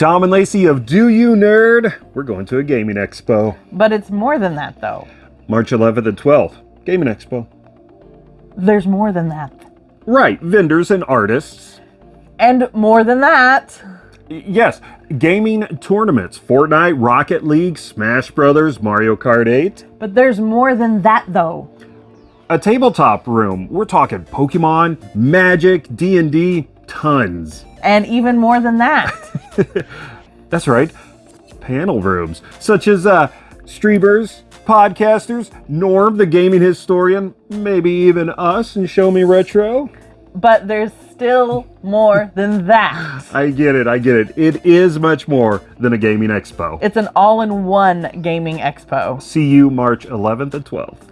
Tom and Lacey of Do You Nerd. We're going to a gaming expo. But it's more than that, though. March 11th and 12th. Gaming expo. There's more than that. Right, vendors and artists. And more than that. Yes, gaming tournaments. Fortnite, Rocket League, Smash Brothers, Mario Kart 8. But there's more than that, though. A tabletop room. We're talking Pokemon, Magic, D&D, tons. And even more than that. That's right. Panel rooms, such as uh, streamers, podcasters, Norm, the gaming historian, maybe even us and Show Me Retro. but there's still more than that. I get it, I get it. It is much more than a gaming expo. It's an all in one gaming expo. See you March 11th and 12th.